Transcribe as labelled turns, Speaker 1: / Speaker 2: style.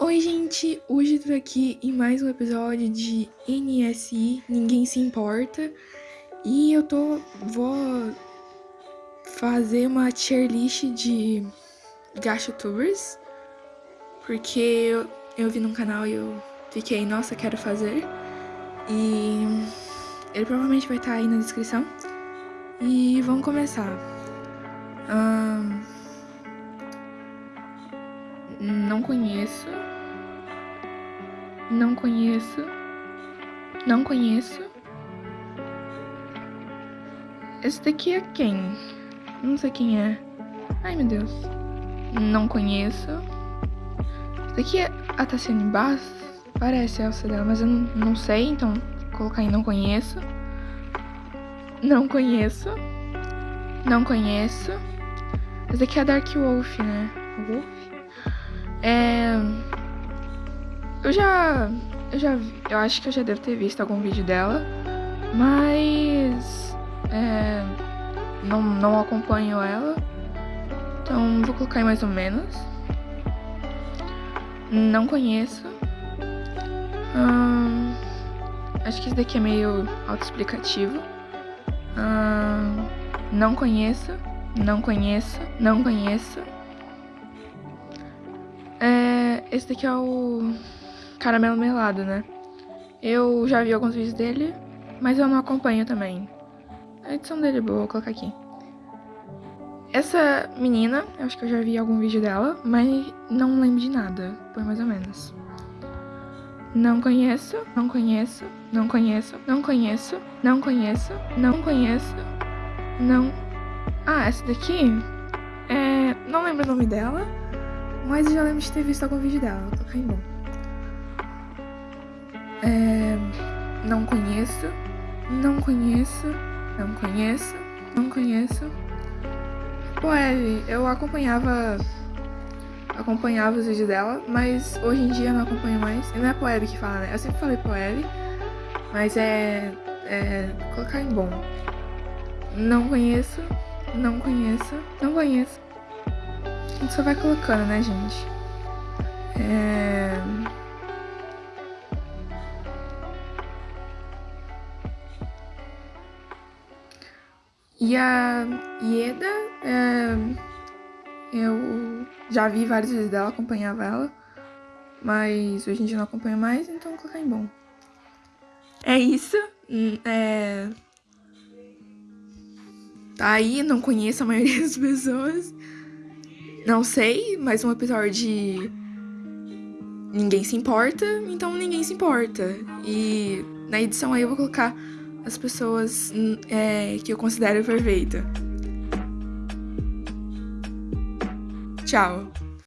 Speaker 1: Oi, gente! Hoje tô aqui em mais um episódio de NSI, Ninguém Se Importa. E eu tô. vou fazer uma tier list de gastotubers. Porque eu, eu vi num canal e eu fiquei, nossa, quero fazer. E ele provavelmente vai estar tá aí na descrição. E vamos começar. Um, não conheço. Não conheço. Não conheço. Esse daqui é quem? Não sei quem é. Ai, meu Deus. Não conheço. Esse daqui é a Tassiane Bass? Parece a Elsa dela, mas eu não, não sei, então vou colocar em não conheço. Não conheço. Não conheço. Esse daqui é a Dark Wolf, né? Wolf? É... Eu já... Eu já... Eu acho que eu já devo ter visto algum vídeo dela. Mas... É... Não, não acompanho ela. Então, vou colocar em mais ou menos. Não conheço. Hum, acho que esse daqui é meio autoexplicativo. Hum, não conheço. Não conheço. Não conheço. É, esse daqui é o caramelo melado, né? Eu já vi alguns vídeos dele, mas eu não acompanho também. A edição dele é boa, vou colocar aqui. Essa menina, eu acho que eu já vi algum vídeo dela, mas não lembro de nada, foi mais ou menos. Não conheço, não conheço, não conheço, não conheço, não conheço, não conheço, não... Ah, essa daqui, é... não lembro o nome dela, mas já lembro de ter visto algum vídeo dela, vou colocar bom. É... Não conheço, não conheço, não conheço, não conheço. Poelle, eu acompanhava acompanhava os vídeos dela, mas hoje em dia não acompanho mais. E não é Poelle que fala, né? Eu sempre falei Poelle, mas é, é colocar em bom. Não conheço, não conheço, não conheço. A gente só vai colocando, né, gente? É... E a Ieda, é, eu já vi vários vídeos dela, acompanhava ela, mas hoje em dia não acompanho mais, então vou colocar em bom. É isso, hum, é... Tá aí, não conheço a maioria das pessoas. Não sei, mais um episódio de... Ninguém se importa, então ninguém se importa. E na edição aí eu vou colocar as pessoas é, que eu considero perfeita. Tchau!